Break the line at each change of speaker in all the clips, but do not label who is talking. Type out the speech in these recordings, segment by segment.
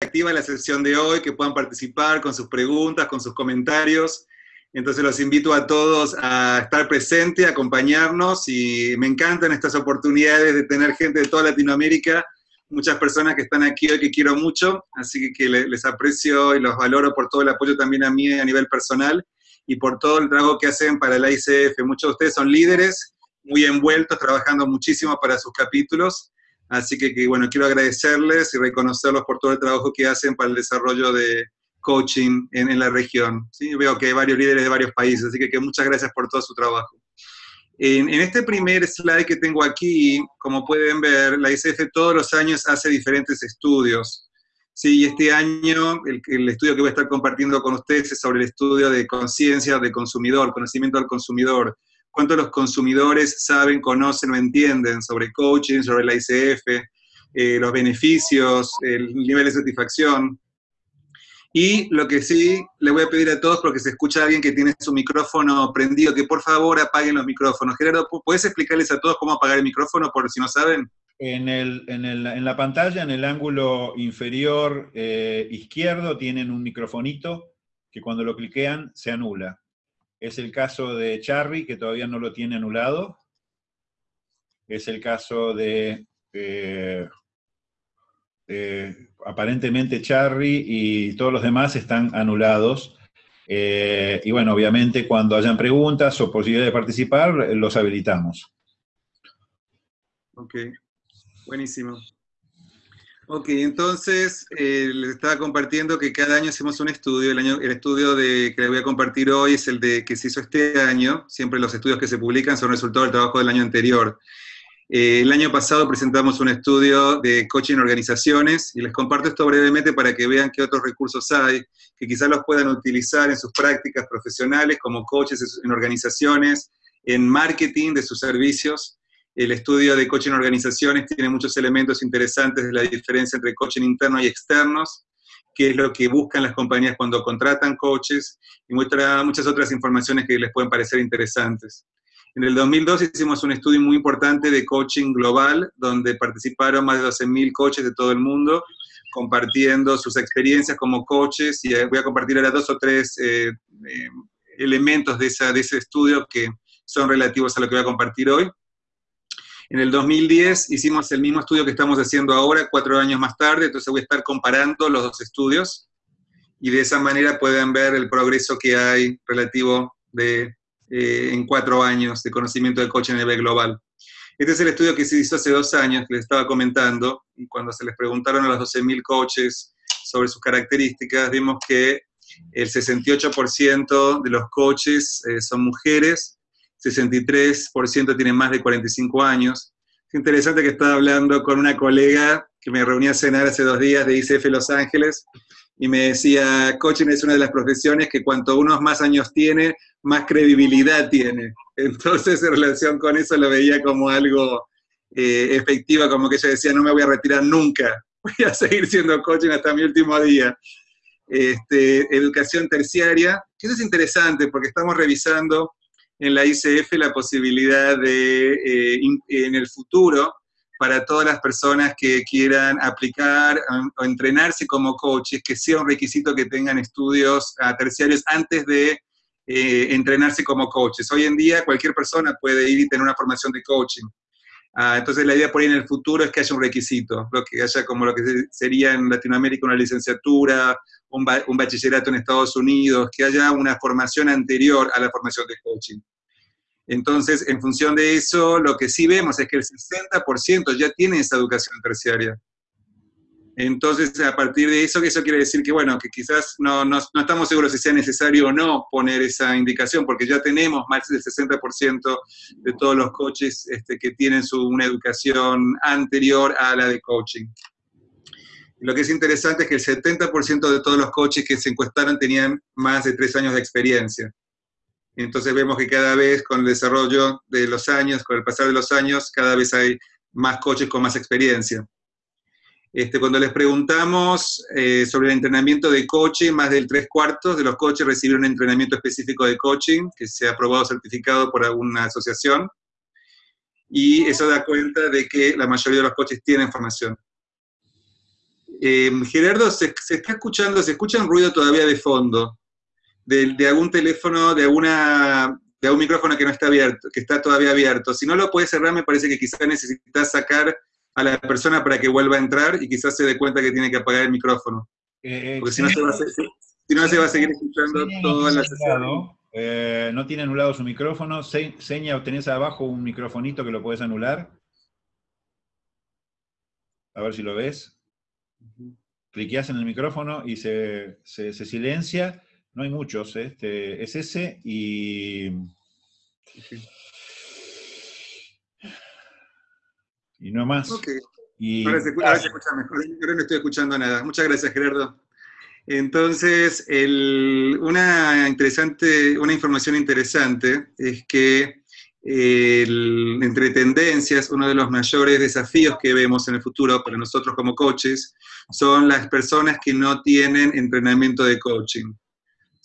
activa la sesión de hoy, que puedan participar con sus preguntas, con sus comentarios. Entonces los invito a todos a estar presentes, a acompañarnos y me encantan estas oportunidades de tener gente de toda Latinoamérica, muchas personas que están aquí hoy que quiero mucho, así que les aprecio y los valoro por todo el apoyo también a mí a nivel personal y por todo el trabajo que hacen para la ICF. Muchos de ustedes son líderes, muy envueltos, trabajando muchísimo para sus capítulos Así que, bueno, quiero agradecerles y reconocerlos por todo el trabajo que hacen para el desarrollo de coaching en, la región. ¿sí? Veo que hay varios líderes de varios países, así que, muchas gracias por todo su trabajo. En, este primer slide que tengo aquí, como pueden ver, la ICF todos los años hace diferentes estudios. Sí, y este año el, el, estudio que voy a estar compartiendo con ustedes es sobre el estudio de conciencia de consumidor, conocimiento del consumidor cuánto los consumidores saben, conocen o entienden sobre coaching, sobre la ICF, eh, los beneficios, el nivel de satisfacción. Y lo que sí le voy a pedir a todos, porque se escucha alguien que tiene su micrófono prendido, que por favor apaguen los micrófonos. Gerardo, ¿puedes explicarles a todos cómo apagar el micrófono, por si no saben?
En, el, en, el, en la pantalla, en el ángulo inferior eh, izquierdo, tienen un microfonito que cuando lo cliquean se anula. Es el caso de Charry, que todavía no lo tiene anulado. Es el caso de, eh, aparentemente Charry y todos los demás están anulados. Eh, y bueno, obviamente cuando hayan preguntas o posibilidad de participar, los habilitamos.
Ok, buenísimo. Ok, entonces eh, les estaba compartiendo que cada año hacemos un estudio. El, año, el estudio que les voy a compartir hoy es el de que se hizo este año. Siempre los estudios que se publican son resultado del trabajo del año anterior. Eh, el año pasado presentamos un estudio de coaching en organizaciones y les comparto esto brevemente para que vean qué otros recursos hay, que quizás los puedan utilizar en sus prácticas profesionales como coaches en organizaciones, en marketing de sus servicios el estudio de coaching organizaciones tiene muchos elementos interesantes de la diferencia entre coaching interno y externos, qué es lo que buscan las compañías cuando contratan coaches, y muestra muchas otras informaciones que les pueden parecer interesantes. En el 2002 hicimos un estudio muy importante de coaching global, donde participaron más de 12.000 coaches de todo el mundo, compartiendo sus experiencias como coaches, y voy a compartir ahora dos o tres eh, eh, elementos de ese estudio que son relativos a lo que voy a compartir hoy. En el 2010 hicimos el mismo estudio que estamos haciendo ahora, cuatro años más tarde, entonces voy a estar comparando los dos estudios y de esa manera pueden ver el progreso que hay relativo de, eh, en cuatro años de conocimiento del coche nivel global. Este es el estudio que se hizo hace dos años, que les estaba comentando, y cuando se les preguntaron a los 12.000 coaches sobre sus características, vimos que el 68% de los coaches eh, son mujeres, 63% tienen más de 45 años. Es interesante que estaba hablando con una colega que me reuní a cenar hace dos días de ICF Los Ángeles y me decía, coaching es una de las profesiones que cuanto uno más años tiene, más credibilidad tiene. Entonces, en relación con eso, lo veía como algo eh, efectivo, como que ella decía, no me voy a retirar nunca, voy a seguir siendo coaching hasta mi último día. Este, educación terciaria, que eso es interesante porque estamos revisando en la ICF la posibilidad de, eh, en el futuro, para todas las personas que quieran aplicar o entrenarse como coaches, que sea un requisito que tengan estudios terciarios antes de eh, entrenarse como coaches. Hoy en día cualquier persona puede ir y tener una formación de coaching. Ah, entonces la idea por ahí en el futuro es que haya un requisito, lo que haya como lo que sería en Latinoamérica una licenciatura, un, un bachillerato en Estados Unidos, que haya una formación anterior a la formación de coaching. Entonces, en función de eso, lo que sí vemos es que el 60% ya tiene esa educación terciaria. Entonces, a partir de eso, eso quiere decir que, bueno, que quizás no, no, estamos seguros si sea necesario o no poner esa indicación, porque ya tenemos más del 60% de todos los coaches este, que tienen su, una educación anterior a la de coaching. Lo que es interesante es que el 70% de todos los coaches que se encuestaron tenían más de tres años de experiencia. Entonces vemos que cada vez con el desarrollo de los años, con el pasar de los años, cada vez hay más coaches con más experiencia. Este, cuando les preguntamos eh, sobre el entrenamiento de coaching, más del tres cuartos de los coaches recibieron un entrenamiento específico de coaching que se ha aprobado certificado por alguna asociación. Y eso da cuenta de que la mayoría de los coaches tienen formación. Eh, Gerardo, se, está escuchando, se escucha un ruido todavía de fondo, de, algún teléfono, de alguna de un micrófono que no está abierto, que está todavía abierto. Si no lo puedes cerrar, me parece que quizás necesitas sacar a la persona para que vuelva a entrar y quizás se dé cuenta que tiene que apagar el micrófono. Eh, Porque si no, se va, a, seguir escuchando toda la sesión.
Eh, no tiene anulado su micrófono. seña, tenés abajo un microfonito que lo puedes anular. A ver si lo ves. Cliqueas en el micrófono y se, silencia. No hay muchos, este, es ese y... Y no más.
Y, ahora, se, escucha mejor. Yo no estoy escuchando nada. Muchas gracias, Gerardo. Entonces, una, interesante, una información interesante es que entre tendencias, uno de los mayores desafíos que vemos en el futuro para nosotros como coaches son las personas que no tienen entrenamiento de coaching.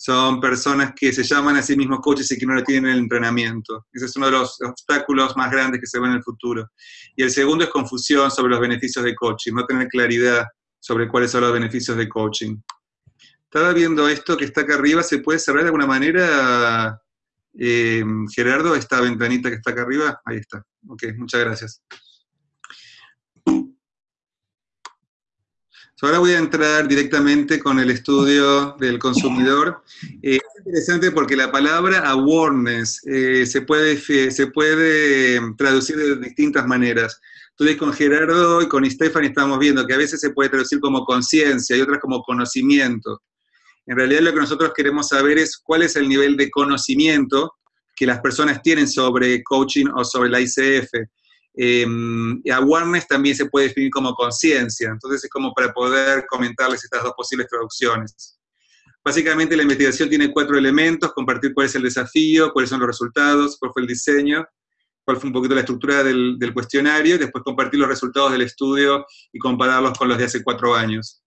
Son personas que se llaman a sí mismos coaches y que no tienen el entrenamiento. Ese es uno de los obstáculos más grandes que se ven en el futuro. Y el segundo es confusión sobre los beneficios de coaching, no tener claridad sobre cuáles son los beneficios de coaching. Estaba viendo esto que está acá arriba, ¿se puede cerrar de alguna manera, eh, Gerardo, esta ventanita que está acá arriba? Ahí está. Ok, muchas gracias. Ahora voy a entrar directamente con el estudio del consumidor. Eh, es interesante porque la palabra awareness eh, se, puede, se puede traducir de distintas maneras. Entonces con Gerardo y con Stephanie estamos viendo que a veces se puede traducir como conciencia y otras como conocimiento. En realidad lo que nosotros queremos saber es cuál es el nivel de conocimiento que las personas tienen sobre coaching o sobre la ICF. Eh, awareness también se puede definir como conciencia, entonces es como para poder comentarles estas dos posibles traducciones. Básicamente la investigación tiene cuatro elementos, compartir cuál es el desafío, cuáles son los resultados, cuál fue el diseño, cuál fue un poquito la estructura del, del cuestionario, después compartir los resultados del estudio y compararlos con los de hace cuatro años.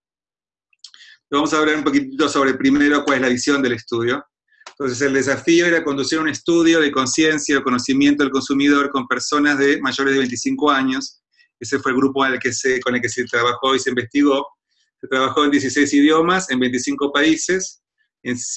Vamos a hablar un poquitito sobre primero cuál es la visión del estudio. Entonces el desafío era conducir un estudio de conciencia o conocimiento del consumidor con personas de mayores de 25 años. Ese fue el grupo que se, con el que se trabajó y se investigó. Se trabajó en 16 idiomas, en 25 países,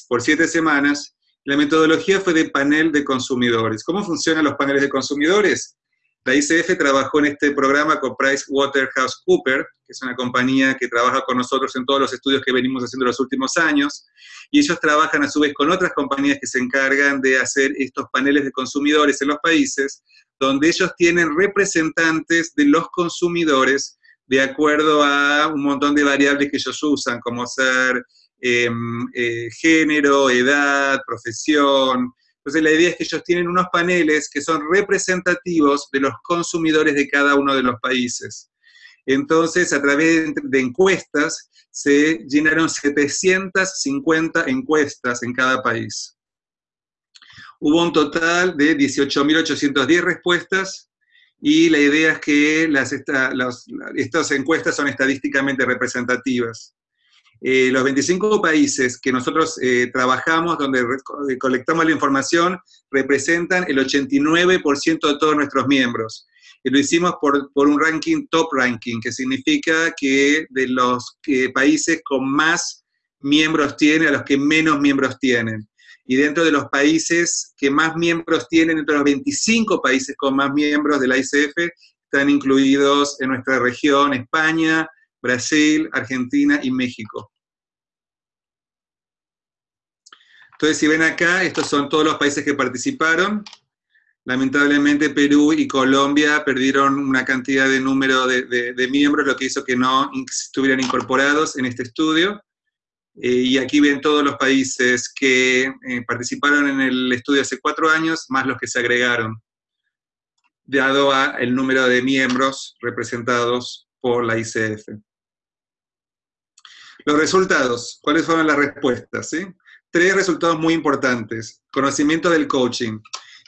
por 7 semanas. La metodología fue de panel de consumidores. ¿Cómo funcionan los paneles de consumidores? La ICF trabajó en este programa con PricewaterhouseCoopers, que es una compañía que trabaja con nosotros en todos los estudios que venimos haciendo los últimos años, y ellos trabajan a su vez con otras compañías que se encargan de hacer estos paneles de consumidores en los países, donde ellos tienen representantes de los consumidores de acuerdo a un montón de variables que ellos usan, como ser em, eh, género, edad, profesión, entonces la idea es que ellos tienen unos paneles que son representativos de los consumidores de cada uno de los países. Entonces, a través de encuestas, se llenaron 750 encuestas en cada país. Hubo un total de 18.810 respuestas y la idea es que estas encuestas son estadísticamente representativas. Eh, los 25 países que nosotros eh, trabajamos, donde eh, colectamos la información, representan el 89% de todos nuestros miembros. Y lo hicimos por, por, un ranking top ranking, que significa que de los países con más miembros tienen a los que menos miembros tienen. Y dentro de los países que más miembros tienen, entre los 25 países con más miembros de la ICF, están incluidos en nuestra región España, Brasil, Argentina y México. Entonces, si ven acá, estos son todos los países que participaron. Lamentablemente Perú y Colombia perdieron una cantidad de número de, miembros, lo que hizo que no estuvieran incorporados en este estudio. Eh, y aquí ven todos los países que eh, participaron en el estudio hace cuatro años, más los que se agregaron, dado a el número de miembros representados por la ICF. Los resultados, ¿cuáles fueron las respuestas? Tres resultados muy importantes. Conocimiento del coaching.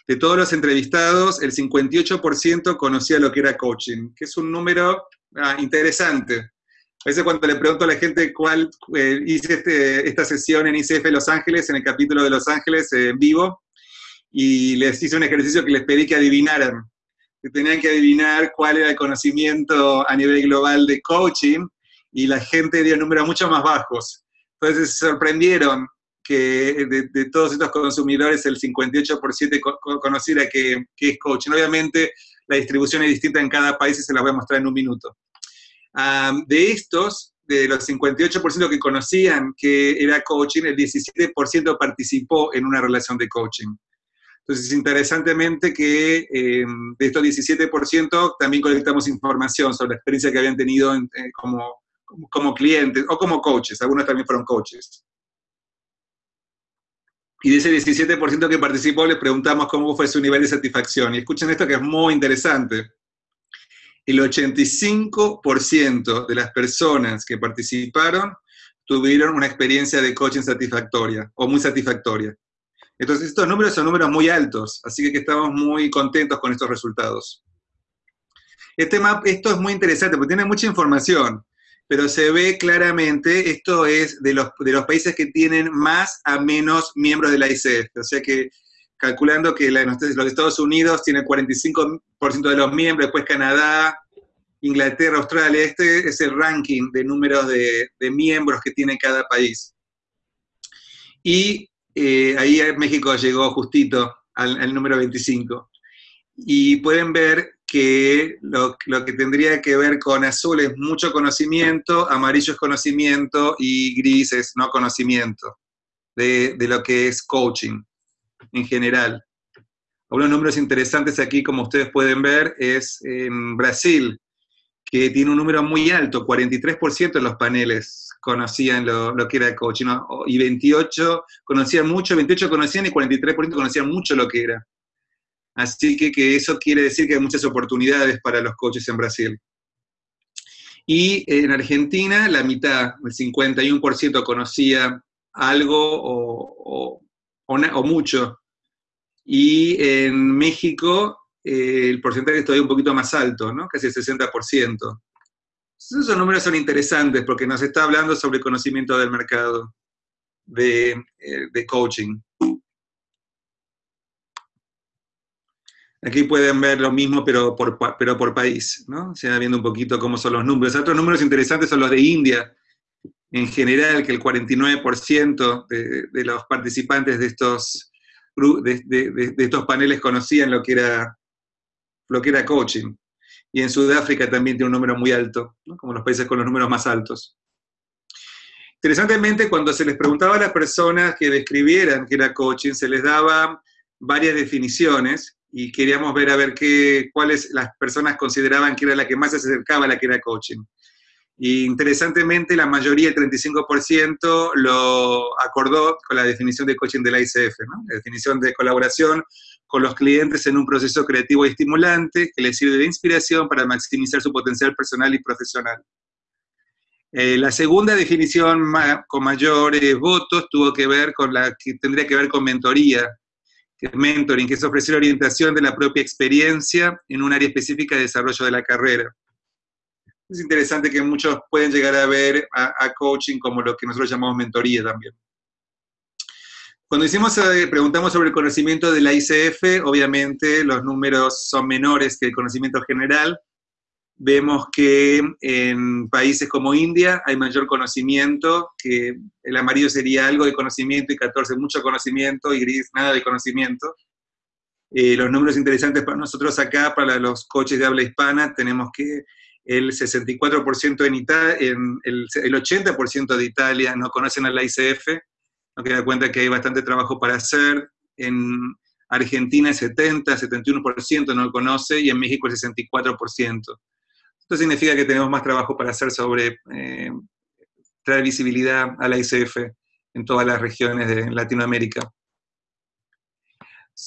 De todos los entrevistados, el 58% conocía lo que era coaching, que es un número ah, interesante. A veces cuando le pregunto a la gente cuál eh, hice este, esta sesión en ICF Los Ángeles, en el capítulo de Los Ángeles eh, en vivo, y les hice un ejercicio que les pedí que adivinaran. Que tenían que adivinar cuál era el conocimiento a nivel global de coaching, y la gente dio números mucho más bajos. Entonces se sorprendieron que de, todos estos consumidores el 58% conociera que, que, es coaching. Obviamente la distribución es distinta en cada país y se la voy a mostrar en un minuto. de estos, de los 58% que conocían que era coaching, el 17% participó en una relación de coaching. Entonces, interesantemente que eh, de estos 17% también colectamos información sobre la experiencia que habían tenido eh, como, como, clientes o como coaches, algunos también fueron coaches. Y de ese 17% que participó, le preguntamos cómo fue su nivel de satisfacción. Y escuchen esto que es muy interesante. El 85% de las personas que participaron tuvieron una experiencia de coaching satisfactoria o muy satisfactoria. Entonces, estos números son números muy altos, así que estamos muy contentos con estos resultados. Este map, esto es muy interesante porque tiene mucha información, pero se ve claramente, esto es de los, de los países que tienen más a menos miembros de la ICF, o sea que calculando que los Estados Unidos tienen 45% de los miembros, después Canadá, Inglaterra, Australia, este es el ranking de números de, de miembros que tiene cada país. Y eh, ahí México llegó justito al, número 25. Y pueden ver que lo, que tendría que ver con azul es mucho conocimiento, amarillo es conocimiento y gris es no conocimiento de, de lo que es coaching en general. Unos números interesantes aquí, como ustedes pueden ver, es en Brasil, que tiene un número muy alto, 43% de los paneles conocían lo, que era coaching, y 28 conocían mucho, 28 conocían y 43% conocían mucho lo que era. Así que, que, eso quiere decir que hay muchas oportunidades para los coaches en Brasil. Y en Argentina, la mitad, el 51% conocía algo o, mucho. Y en México, eh, el porcentaje es todavía un poquito más alto, ¿no? casi el 60%. Esos números son interesantes porque nos está hablando sobre conocimiento del mercado de, eh, coaching. Aquí pueden ver lo mismo, pero por, pero por país, ¿no? Se va viendo un poquito cómo son los números. Otros números interesantes son los de India, en general, que el 49% de, de, los participantes de estos, de, de, estos paneles conocían lo que era, lo que era coaching y en Sudáfrica también tiene un número muy alto, como los países con los números más altos. Interesantemente, cuando se les preguntaba a las personas que describieran qué era coaching, se les daba varias definiciones y queríamos ver a ver qué, cuáles las personas consideraban que era la que más se acercaba a la que era coaching. Y interesantemente, la mayoría, el 35%, lo acordó con la definición de coaching de la ICF, la definición de colaboración con los clientes en un proceso creativo y estimulante que les sirve de inspiración para maximizar su potencial personal y profesional. Eh, la segunda definición con mayores votos tuvo que ver con la que tendría que ver con mentoría, que es mentoring, que es ofrecer orientación de la propia experiencia en un área específica de desarrollo de la carrera. Es interesante que muchos pueden llegar a ver a coaching como lo que nosotros llamamos mentoría también. Cuando hicimos, eh, preguntamos sobre el conocimiento de la ICF, obviamente los números son menores que el conocimiento general. Vemos que en países como India hay mayor conocimiento, que el amarillo sería algo de conocimiento y 14 mucho conocimiento y gris nada de conocimiento. Eh, los números interesantes para nosotros acá, para los coches de habla hispana, tenemos que el 64% en Italia, el, el 80% de Italia no conocen a la ICF, nos queda cuenta que hay bastante trabajo para hacer. En Argentina el 70, 71% no lo conoce y en México el 64%. Esto significa que tenemos más trabajo para hacer sobre eh, traer visibilidad a la ICF en todas las regiones de Latinoamérica.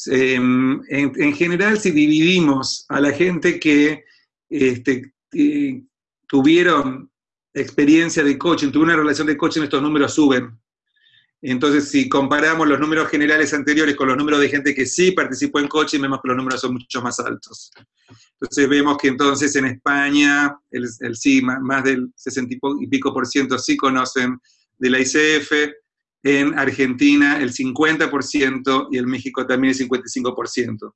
Em, en, general, si dividimos a la gente que este, tuvieron experiencia de coaching, tuvieron una relación de coaching, estos números suben. Entonces, si comparamos los números generales anteriores con los números de gente que sí participó en coaching, vemos que los números son mucho más altos. Entonces, vemos que entonces en España, el, sí, más, del 60 y pico por ciento sí conocen de la ICF, en Argentina el 50% y en México también el 55%.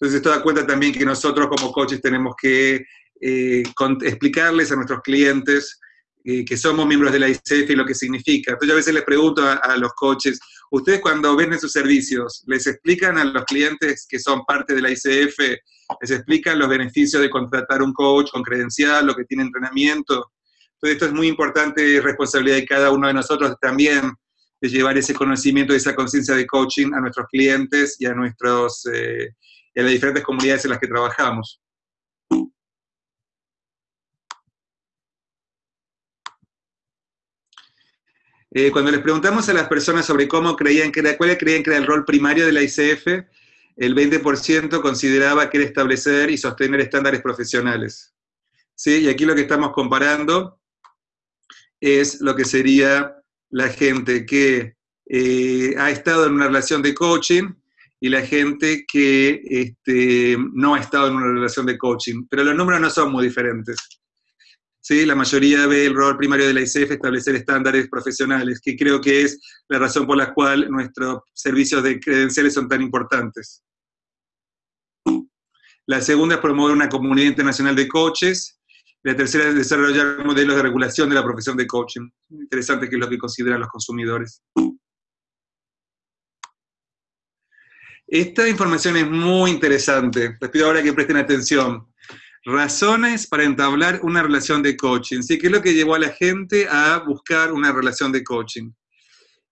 Entonces, esto da cuenta también que nosotros como coaches tenemos que eh, explicarles a nuestros clientes que somos miembros de la ICF y lo que significa. Entonces a veces les pregunto a, los coaches, ustedes cuando venden sus servicios, ¿les explican a los clientes que son parte de la ICF, les explican los beneficios de contratar un coach con credencial, lo que tiene entrenamiento? Entonces esto es muy importante y responsabilidad de cada uno de nosotros también de llevar ese conocimiento esa conciencia de coaching a nuestros clientes y a, nuestros, eh, y a las diferentes comunidades en las que trabajamos. Eh, cuando les preguntamos a las personas sobre cómo creían que era, cuál creían que era el rol primario de la ICF, el 20% consideraba que era establecer y sostener estándares profesionales. ¿Sí? Y aquí lo que estamos comparando es lo que sería la gente que eh, ha estado en una relación de coaching y la gente que este, no ha estado en una relación de coaching. Pero los números no son muy diferentes. ¿Sí? La mayoría ve el rol primario de la ICF establecer estándares profesionales, que creo que es la razón por la cual nuestros servicios de credenciales son tan importantes. La segunda es promover una comunidad internacional de coaches. La tercera es desarrollar modelos de regulación de la profesión de coaching. Interesante que es lo que consideran los consumidores. Esta información es muy interesante. Les pido ahora que presten atención razones para entablar una relación de coaching, ¿sí? ¿Qué es lo que llevó a la gente a buscar una relación de coaching?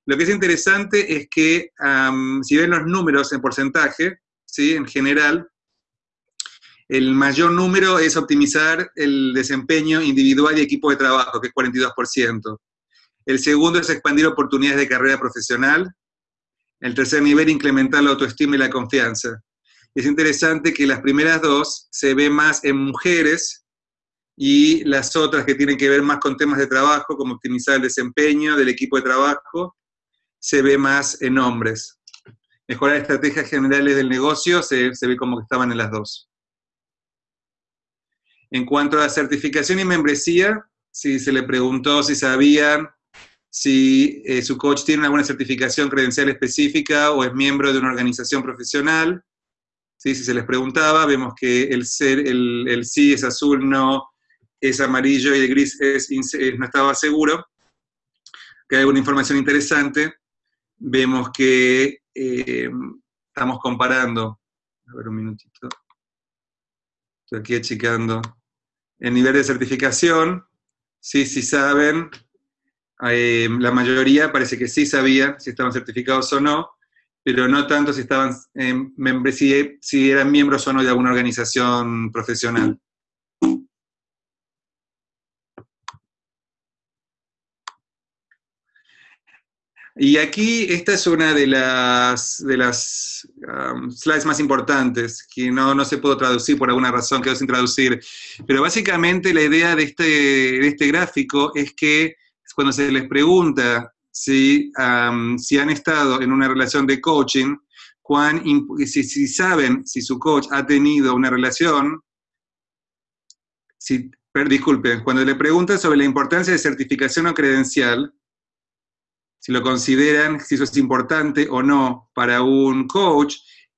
Lo que es interesante es que, si ven los números en porcentaje, ¿sí? En general, el mayor número es optimizar el desempeño individual y equipo de trabajo, que es 42%. El segundo es expandir oportunidades de carrera profesional. El tercer nivel, incrementar la autoestima y la confianza es interesante que las primeras dos se ve más en mujeres y las otras que tienen que ver más con temas de trabajo, como optimizar el desempeño del equipo de trabajo, se ve más en hombres. Mejorar estrategias generales del negocio se, ve como que estaban en las dos. En cuanto a la certificación y membresía, si se le preguntó si sabían si eh, su coach tiene alguna certificación credencial específica o es miembro de una organización profesional, si se les preguntaba, vemos que el, ser, el, sí es azul, no es amarillo y el gris es, no estaba seguro, que hay alguna información interesante. Vemos que eh, estamos comparando, a ver un minutito, estoy aquí achicando, el nivel de certificación, sí, sí saben, eh, la mayoría parece que sí sabían si estaban certificados o no, pero no tanto si estaban en si, si eran miembros o no de alguna organización profesional. Y aquí esta es una de las, de las um, slides más importantes, que no, no se pudo traducir por alguna razón, quedó sin traducir. Pero básicamente la idea de este, de este gráfico es que cuando se les pregunta si, si han estado en una relación de coaching, cuán, si, si, saben si su coach ha tenido una relación, si, disculpen, cuando le preguntan sobre la importancia de certificación o credencial, si lo consideran, si eso es importante o no para un coach,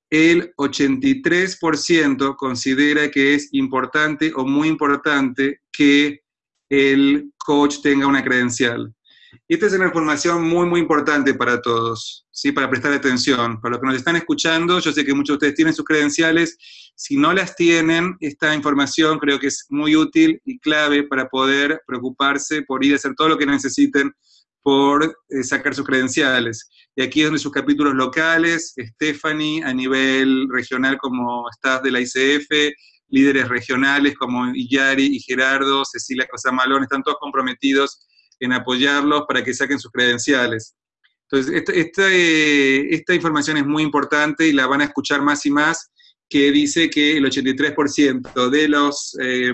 el 83% considera que es importante o muy importante que el coach tenga una credencial. Y esta es una información muy, muy importante para todos, ¿sí? para prestar atención. Para los que nos están escuchando, yo sé que muchos de ustedes tienen sus credenciales. Si no las tienen, esta información creo que es muy útil y clave para poder preocuparse por ir a hacer todo lo que necesiten por eh, sacar sus credenciales. Y aquí es donde sus capítulos locales, Stephanie a nivel regional como staff de la ICF, líderes regionales como Iyari y Gerardo, Cecilia Cosamalón, están todos comprometidos en apoyarlos para que saquen sus credenciales. Entonces, eh, esta, información es muy importante y la van a escuchar más y más, que dice que el 83% de los, eh,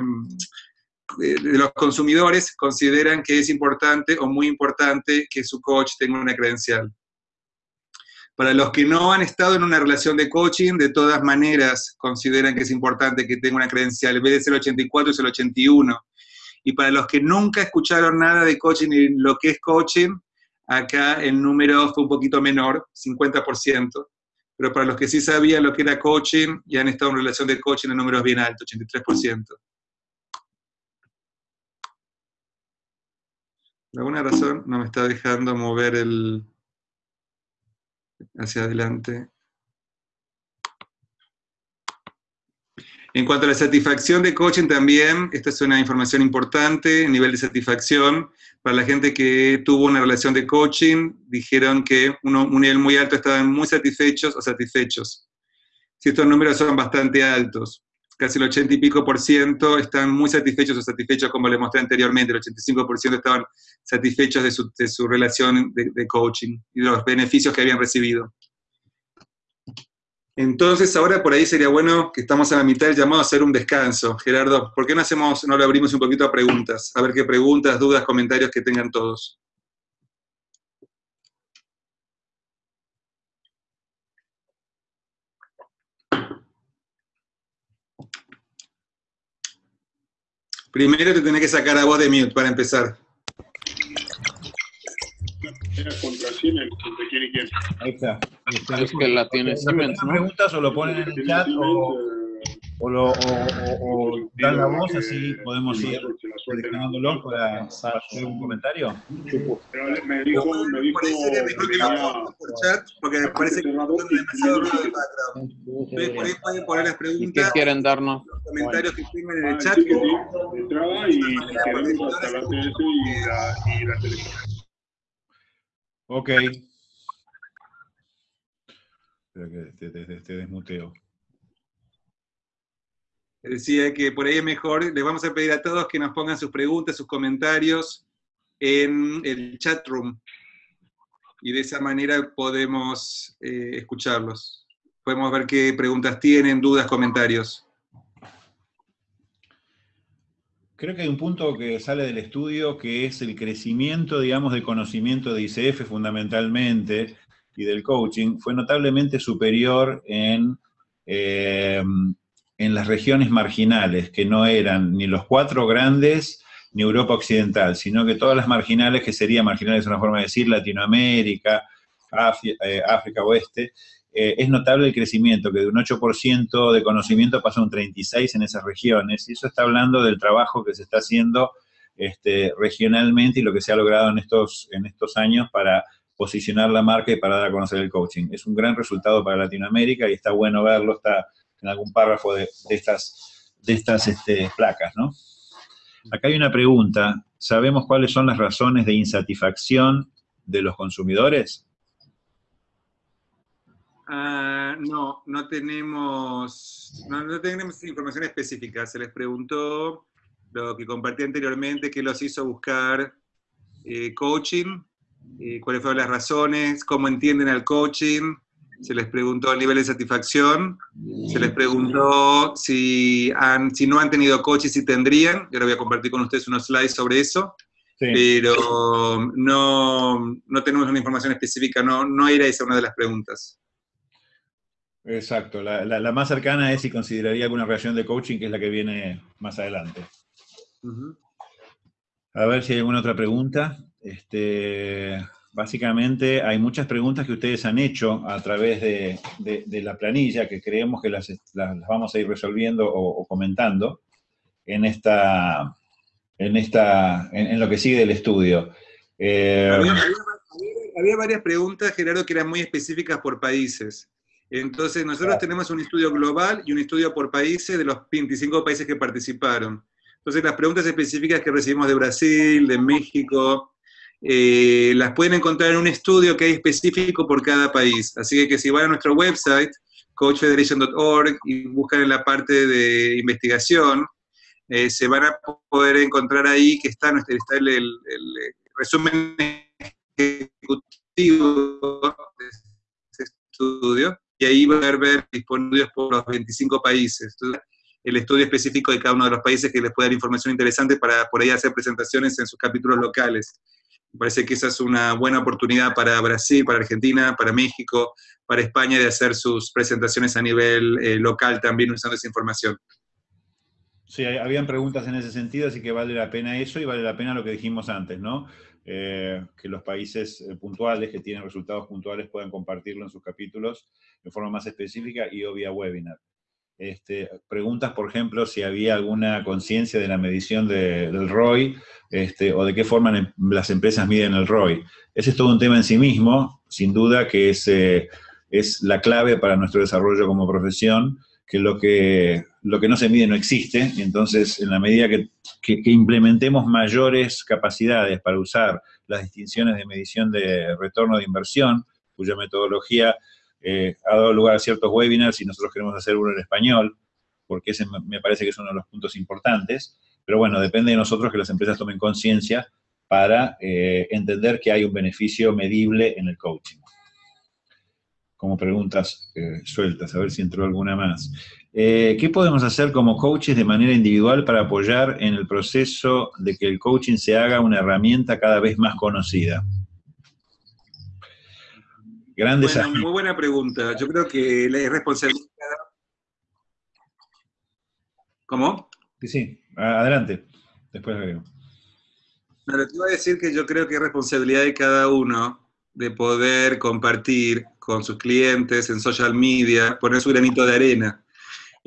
de los consumidores consideran que es importante o muy importante que su coach tenga una credencial. Para los que no han estado en una relación de coaching, de todas maneras consideran que es importante que tenga una credencial. En vez de ser el 84 es el 81. Y para los que nunca escucharon nada de coaching y lo que es coaching, acá el número fue un poquito menor, 50%. Pero para los que sí sabían lo que era coaching y han estado en relación de coaching, el número es bien alto, 83%. Por alguna razón no me está dejando mover el hacia adelante. En cuanto a la satisfacción de coaching también, esta es una información importante, nivel de satisfacción. Para la gente que tuvo una relación de coaching, dijeron que un nivel muy alto estaban muy satisfechos o satisfechos. Si estos números son bastante altos, casi el 80 y pico por ciento están muy satisfechos o satisfechos, como les mostré anteriormente, el 85 por ciento estaban satisfechos de su, de su relación de, de coaching y de los beneficios que habían recibido. Entonces, ahora por ahí sería bueno que estamos a la mitad del llamado a hacer un descanso. Gerardo, ¿por qué no hacemos, no lo abrimos un poquito a preguntas? A ver qué preguntas, dudas, comentarios que tengan todos. Primero te tenés que sacar a vos de mute para empezar.
Era contra Siemens, contra quién y quién.
Ahí está.
Es que la tiene Siemens, ¿no?
preguntas o lo ponen en el chat o, o, lo, o, o- o dan la voz, así podemos ir seleccionándolo para, para hacer un comentario.
Pero me dijo, me dijo
Por ahí sería mejor que lo pongan por chat, porque me parece que está demasiado ruido de background. Entonces, por ahí pueden poner las
¿Y qué quieren darnos?
los comentarios que tengan en
Ah,
el chat.
sí, entraba y hasta la TS y la, y la televisión.
Ok. Espera que te, te- te- te desmuteo.
Decía que por ahí es mejor, les vamos a pedir a todos que nos pongan sus preguntas, sus comentarios en el chat room. Y de esa manera podemos eh, escucharlos. Podemos ver qué preguntas tienen, dudas, comentarios.
Creo que hay un punto que sale del estudio que es el crecimiento, digamos, del conocimiento de ICF fundamentalmente y del coaching fue notablemente superior en, eh, en las regiones marginales, que no eran ni los cuatro grandes ni Europa Occidental, sino que todas las marginales, que serían marginales es una forma de decir, Latinoamérica, eh, África Oeste, eh, es notable el crecimiento, que de un 8% de conocimiento pasa a un 36% en esas regiones, y eso está hablando del trabajo que se está haciendo este, regionalmente y lo que se ha logrado en estos, en estos años para posicionar la marca y para dar a conocer el coaching. Es un gran resultado para Latinoamérica y está bueno verlo, está en algún párrafo de, estas, de estas este, placas, ¿no? Acá hay una pregunta, ¿sabemos cuáles son las razones de insatisfacción de los consumidores?
Ah, no, no tenemos, no, no tenemos información específica. Se les preguntó lo que compartí anteriormente, qué los hizo buscar eh, coaching, eh, cuáles fueron las razones, cómo entienden al coaching. Se les preguntó el nivel de satisfacción. Se les preguntó si, han, si no han tenido coaching, si tendrían. Yo ahora voy a compartir con ustedes unos slides sobre eso
Sí.
pero no, no tenemos una información específica, no, no era esa una de las preguntas.
Exacto, la, la- la más cercana es si consideraría alguna reacción de coaching, que es la que viene más adelante. A ver si hay alguna otra pregunta. Este, básicamente hay muchas preguntas que ustedes han hecho a través de, de- de la planilla, que creemos que las, las- las vamos a ir resolviendo o, o comentando en esta, en esta, en, en lo que sigue del estudio. Eh,
había- había varias preguntas, Gerardo, que eran muy específicas por países. Entonces, nosotros tenemos un estudio global y un estudio por países de los 25 países que participaron. Entonces, las preguntas específicas que recibimos de Brasil, de México, eh, las pueden encontrar en un estudio que hay específico por cada país. Así que, que si van a nuestro website, coachfederation.org, y buscan en la parte de investigación, eh, se van a poder encontrar ahí que está, está el, el- el resumen ejecutivo de ese estudio, y ahí van a ver disponibles por los 25 países. El estudio específico de cada uno de los países que les puede dar información interesante para por ahí hacer presentaciones en sus capítulos locales. Me parece que esa es una buena oportunidad para Brasil, para Argentina, para México, para España de hacer sus presentaciones a nivel eh, local también usando esa información.
Sí, habían preguntas en ese sentido, así que vale la pena eso y vale la pena lo que dijimos antes, ¿no? Eh, que los países eh, puntuales, que tienen resultados puntuales, puedan compartirlo en sus capítulos de forma más específica y o vía webinar. este, preguntas, por ejemplo, si había alguna conciencia de la medición del ROI este, o de qué forma las empresas miden el ROI. Ese es todo un tema en sí mismo, sin duda que es, eh, es la clave para nuestro desarrollo como profesión, que lo que, lo que no se mide no existe, entonces en la medida que, que, implementemos mayores capacidades para usar las distinciones de medición de retorno de inversión, cuya metodología eh, ha dado lugar a ciertos webinars y nosotros queremos hacer uno en español, porque ese me parece que es uno de los puntos importantes, pero bueno, depende de nosotros que las empresas tomen conciencia para eh, entender que hay un beneficio medible en el coaching. Como preguntas eh, sueltas, a ver si entró alguna más. ¿Qué podemos hacer como coaches de manera individual para apoyar en el proceso de que el coaching se haga una herramienta cada vez más conocida?
Muy buena pregunta. Yo creo que la responsabilidad... ¿Cómo?
Sí, sí. Adelante. Después veo.
No, te iba a decir que yo creo que es responsabilidad de cada uno de poder compartir con sus clientes en social media, poner su granito de arena.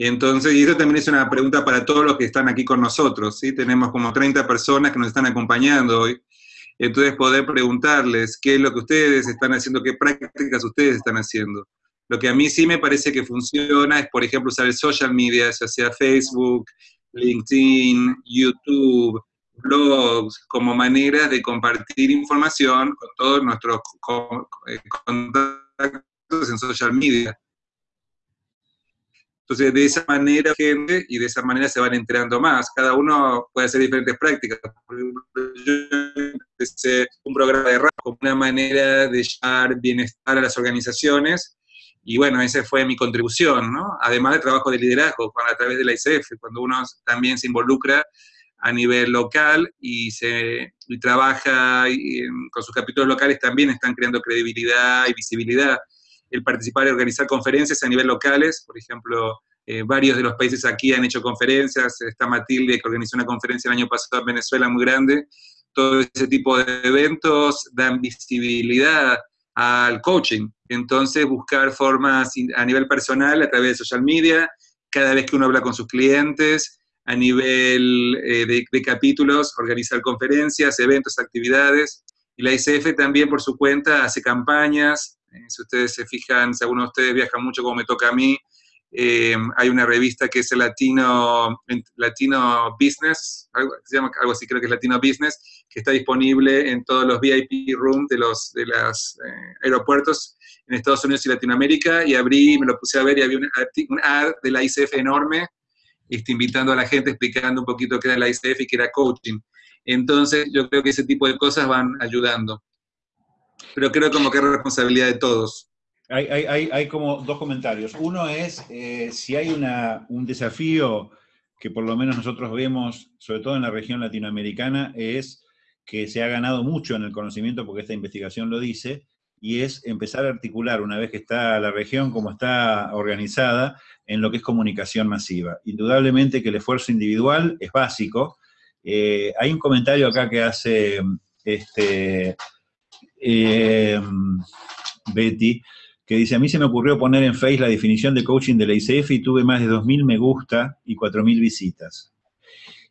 Entonces, y eso también es una pregunta para todos los que están aquí con nosotros, ¿sí? Tenemos como 30 personas que nos están acompañando hoy. Entonces poder preguntarles qué es lo que ustedes están haciendo, qué prácticas ustedes están haciendo. Lo que a mí sí me parece que funciona es, por ejemplo, usar el social media, ya sea Facebook, LinkedIn, YouTube, blogs, como manera de compartir información con todos nuestros eh, contactos en social media. Entonces, de esa manera, gente, y de esa manera se van enterando más. Cada uno puede hacer diferentes prácticas. yo empecé un programa de radio como una manera de llevar bienestar a las organizaciones, y bueno, esa fue mi contribución, ¿no? Además del trabajo de liderazgo a través de la ICF, cuando uno también se involucra a nivel local y, se, y trabaja con sus capítulos locales, también están creando credibilidad y visibilidad el participar y organizar conferencias a nivel locales, por ejemplo, eh, varios de los países aquí han hecho conferencias, está Matilde que organizó una conferencia el año pasado en Venezuela muy grande, todo ese tipo de eventos dan visibilidad al coaching, entonces buscar formas a nivel personal a través de social media, cada vez que uno habla con sus clientes, a nivel eh, de, de capítulos, organizar conferencias, eventos, actividades, y la ICF también por su cuenta hace campañas, si ustedes se fijan, si alguno de ustedes viaja mucho como me toca a mí, eh, hay una revista que es el Latino, Latino Business, algo, se llama, algo así creo que es Latino Business, que está disponible en todos los VIP rooms de los de los eh, aeropuertos en Estados Unidos y Latinoamérica, y abrí, me lo puse a ver y había un, un ad de la ICF enorme, este, invitando a la gente, explicando un poquito qué era la ICF y qué era coaching. Entonces, yo creo que ese tipo de cosas van ayudando pero creo como que es responsabilidad de todos.
Hay, hay, hay como dos comentarios. Uno es eh, si hay una, un desafío que por lo menos nosotros vemos, sobre todo en la región latinoamericana, es que se ha ganado mucho en el conocimiento, porque esta investigación lo dice, y es empezar a articular, una vez que está la región como está organizada, en lo que es comunicación masiva. Indudablemente que el esfuerzo individual es básico. Eh, hay un comentario acá que hace este, eh, Betty, que dice, a mí se me ocurrió poner en Face la definición de coaching de la ICF y tuve más de 2.000 me gusta y 4.000 visitas.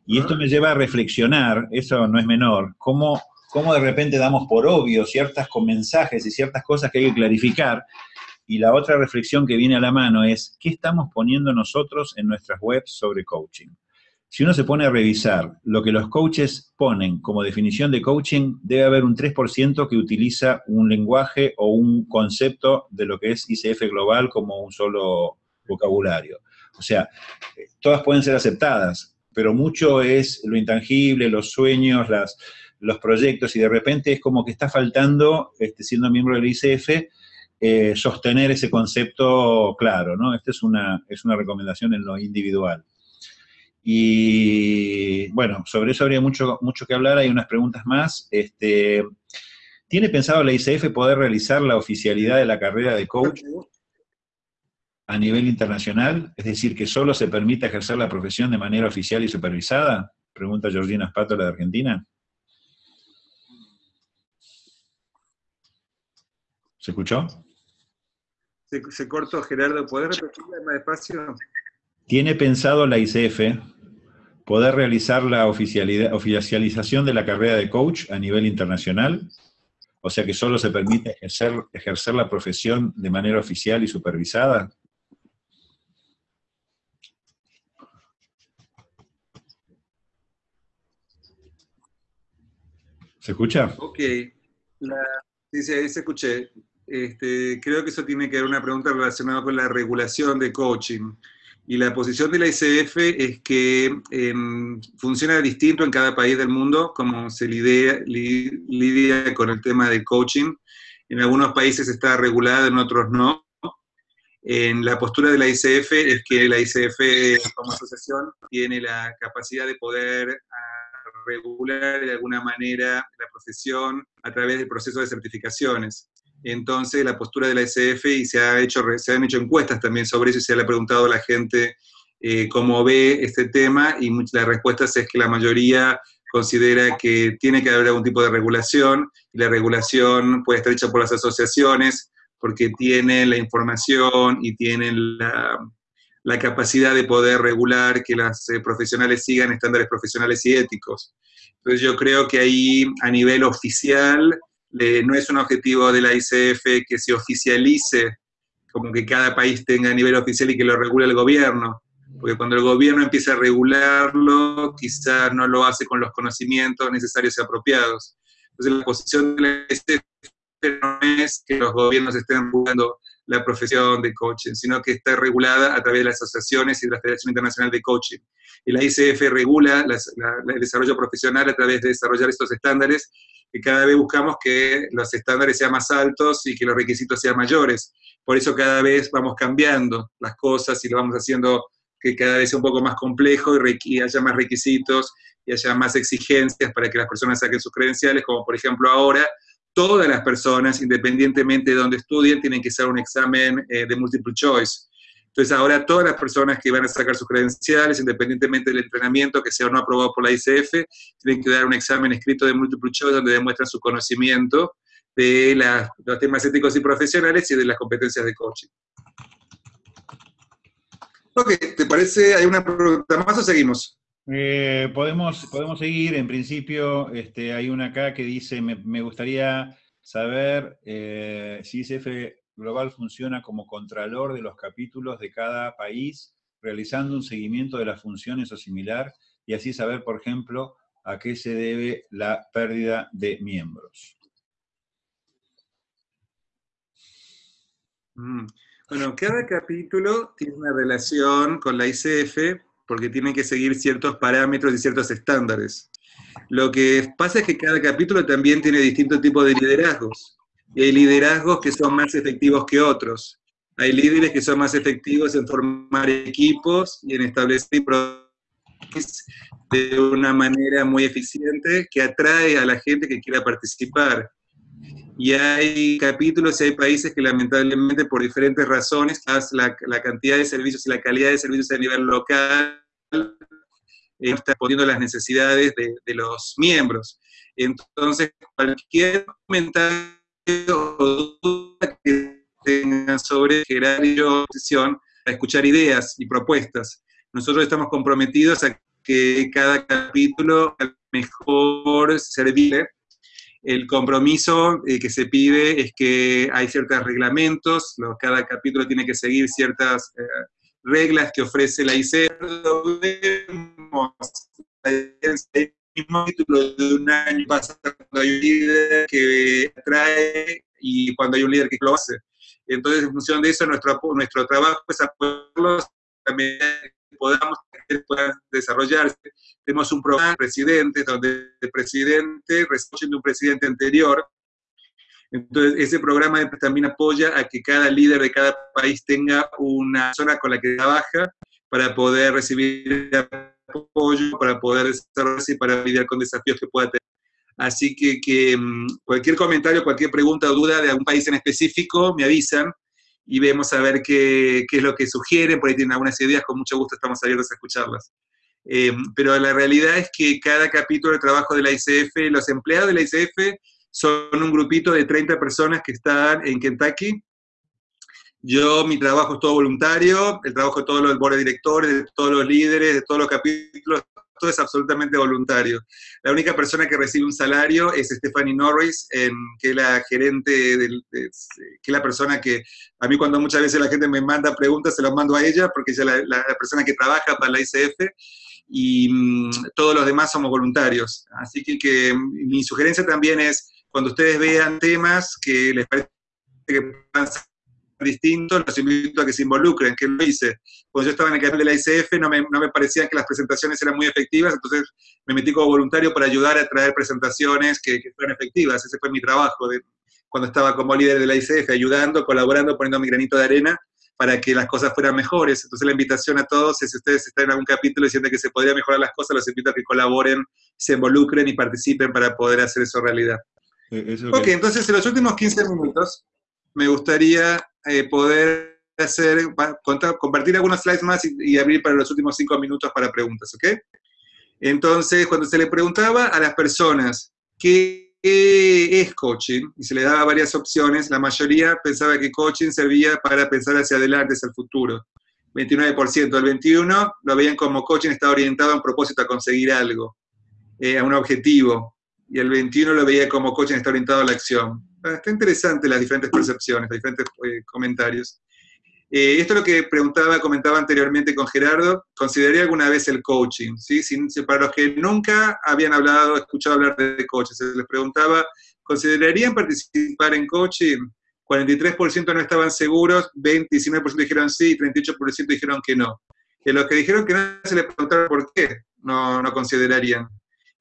Y esto me lleva a reflexionar, eso no es menor, cómo, cómo de repente damos por obvio ciertas con mensajes y ciertas cosas que hay que clarificar. Y la otra reflexión que viene a la mano es, ¿qué estamos poniendo nosotros en nuestras webs sobre coaching? Si uno se pone a revisar lo que los coaches ponen como definición de coaching, debe haber un 3% que utiliza un lenguaje o un concepto de lo que es ICF global como un solo vocabulario. O sea, todas pueden ser aceptadas, pero mucho es lo intangible, los sueños, las, los proyectos, y de repente es como que está faltando, este, siendo miembro del ICF, eh, sostener ese concepto claro, ¿no? Esta es una, es una recomendación en lo individual. Y bueno, sobre eso habría mucho, mucho que hablar, hay unas preguntas más. Este, ¿Tiene pensado la ICF poder realizar la oficialidad de la carrera de coach a nivel internacional? Es decir, que solo se permita ejercer la profesión de manera oficial y supervisada? Pregunta Georgina Spátola de Argentina. ¿Se escuchó?
Se, cortó, Gerardo. ¿Puedes repetirla más despacio?
¿Tiene pensado la ICF poder realizar la oficialización de la carrera de coach a nivel internacional? O sea que solo se permite ejercer, ejercer la profesión de manera oficial y supervisada. ¿Se escucha?
Ok. sí, sí, ahí se escuché. Este, creo que eso tiene que ver una pregunta relacionada con la regulación de coaching. Y la posición de la ICF es que em, funciona distinto en cada país del mundo, como se lidia, con el tema de coaching. En algunos países está regulada, en otros no. En la postura de la ICF es que la ICF como asociación tiene la capacidad de poder ah, regular de alguna manera la profesión a través del proceso de certificaciones. Entonces, la postura de la SF, y se, ha hecho, se han hecho encuestas también sobre eso, y se le ha preguntado a la gente eh, cómo ve este tema, y la respuesta es que la mayoría considera que tiene que haber algún tipo de regulación, y la regulación puede estar hecha por las asociaciones, porque tienen la información y tienen la, capacidad de poder regular que las eh, profesionales sigan estándares profesionales y éticos. Entonces yo creo que ahí a nivel oficial no es un objetivo de la ICF que se oficialice, como que cada país tenga a nivel oficial y que lo regule el gobierno, porque cuando el gobierno empieza a regularlo, quizás no lo hace con los conocimientos necesarios y apropiados. Entonces la posición de la ICF no es que los gobiernos estén regulando la profesión de coaching, sino que está regulada a través de las asociaciones y de la Federación Internacional de Coaching. Y la ICF regula el desarrollo profesional a través de desarrollar estos estándares que cada vez buscamos que los estándares sean más altos y que los requisitos sean mayores. Por eso cada vez vamos cambiando las cosas y lo vamos haciendo que cada vez sea un poco más complejo y, haya más requisitos y haya más exigencias para que las personas saquen sus credenciales, como por ejemplo ahora todas las personas, independientemente de donde estudien, tienen que hacer un examen eh, de multiple choice. Entonces ahora todas las personas que van a sacar sus credenciales, independientemente del entrenamiento que sea o no aprobado por la ICF, tienen que dar un examen escrito de multiple choice donde demuestran su conocimiento de los temas éticos y profesionales y de las competencias de coaching. Ok, ¿te parece? ¿Hay una pregunta más o seguimos?
Eh, podemos, podemos seguir, en principio este, hay una acá que dice, me, gustaría saber eh, si ICF Global funciona como contralor de los capítulos de cada país, realizando un seguimiento de las funciones o similar, y así saber, por ejemplo, a qué se debe la pérdida de miembros.
Mm. Bueno, cada capítulo tiene una relación con la ICF porque tiene que seguir ciertos parámetros y ciertos estándares. Lo que pasa es que cada capítulo también tiene distintos tipos de liderazgos y hay liderazgos que son más efectivos que otros. Hay líderes que son más efectivos en formar equipos y en establecer de una manera muy eficiente que atrae a la gente que quiera participar. Y hay capítulos y hay países que lamentablemente por diferentes razones, la, la cantidad de servicios y la calidad de servicios a nivel local eh, está poniendo las necesidades de, de los miembros. Entonces, cualquier comentario que tengan sobre generar posición a escuchar ideas y propuestas. Nosotros estamos comprometidos a que cada capítulo mejor servir. El compromiso eh, que se pide es que hay ciertos reglamentos, cada capítulo tiene que seguir ciertas eh, reglas que ofrece la ICE mismo título de un año pasa cuando hay un líder que atrae y cuando hay un líder que lo hace. Entonces, en función de eso, nuestro, nuestro trabajo es apoyarlos también podamos puedan desarrollarse. Tenemos un programa de presidente, donde el presidente de un presidente anterior. Entonces, ese programa también apoya a que cada líder de cada país tenga una zona con la que trabaja para poder recibir apoyo para poder desarrollarse y para lidiar con desafíos que pueda tener. Así que, mm, cualquier comentario, cualquier pregunta o duda de algún país en específico, me avisan y vemos a ver qué, qué, es lo que sugieren, por ahí tienen algunas ideas, con mucho gusto estamos abiertos a escucharlas. Eh, pero la realidad es que cada capítulo de trabajo de la ICF, los empleados de la ICF son un grupito de 30 personas que están en Kentucky, Yo, mi trabajo es todo voluntario, el trabajo de todos los board de directores, de todos los líderes, de todos los capítulos, todo es absolutamente voluntario. La única persona que recibe un salario es Stephanie Norris, que es la gerente, que es la persona que, a mí cuando muchas veces la gente me manda preguntas, se las mando a ella, porque ella es la, persona que trabaja para la ICF, y mm, todos los demás somos voluntarios. Así que, que mi sugerencia también es, cuando ustedes vean temas que les parece ser distintos, los invito a que se involucren, que lo hice. Cuando yo estaba en el canal de la ICF no me, no me parecía que las presentaciones eran muy efectivas, entonces me metí como voluntario para ayudar a traer presentaciones que, que fueran efectivas. Ese fue mi trabajo de, cuando estaba como líder de la ICF, ayudando, colaborando, poniendo mi granito de arena para que las cosas fueran mejores. Entonces la invitación a todos es, si ustedes están en algún capítulo y sienten que se podría mejorar las cosas, los invito a que colaboren, se involucren y participen para poder hacer eso realidad. Eh, ok, entonces en los últimos 15 minutos me gustaría eh, poder hacer, compartir algunos slides más y, abrir para los últimos cinco minutos para preguntas, ¿ok? Entonces, cuando se le preguntaba a las personas qué es coaching, y se le daba varias opciones, la mayoría pensaba que coaching servía para pensar hacia adelante, hacia el futuro. 29%, el 21% lo veían como coaching está orientado a un propósito, a conseguir algo, eh, a un objetivo, y el 21% lo veía como coaching está orientado a la acción. Ah, está interesante las diferentes percepciones, los diferentes eh, comentarios. Eh, esto es lo que preguntaba, comentaba anteriormente con Gerardo. ¿Consideraría alguna vez el coaching? ¿sí? para los que nunca habían hablado, escuchado hablar de coaching, se les preguntaba, ¿considerarían participar en coaching? 43% no estaban seguros, 29% dijeron sí y 38% dijeron que no. Y los que dijeron que no se les preguntaron por qué no, no considerarían